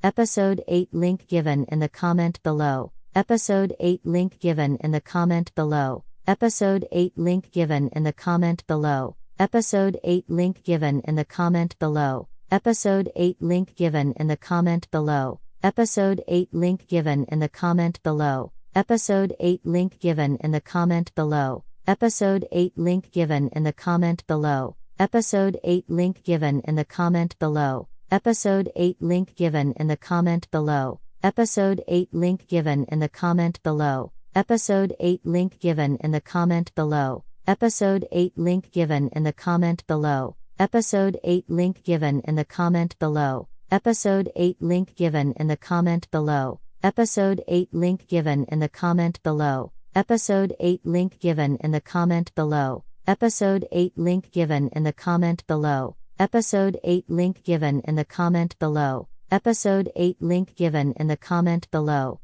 Episode 8 link given in the comment below. Episode 8 link given in the comment below. Episode 8 link given in the comment below. Episode 8 link given in the comment below. Episode 8 link given in the comment below. Episode 8 link given in the comment below. Episode 8 link given in the comment below. Episode 8 link given in the comment below. Episode 8 link given in the comment below. Episode 8 link given in the comment below. Episode 8 link given in the comment below. Episode 8 link given in the comment below. Episode 8 link given in the comment below. Episode 8 link given in the comment below. Episode 8 link given in the comment below. Episode 8 link given in the comment below. Episode 8 link given in the comment below. Episode 8 link given in the comment below. Episode 8 link given in the comment below. Episode 8 link given in the comment below.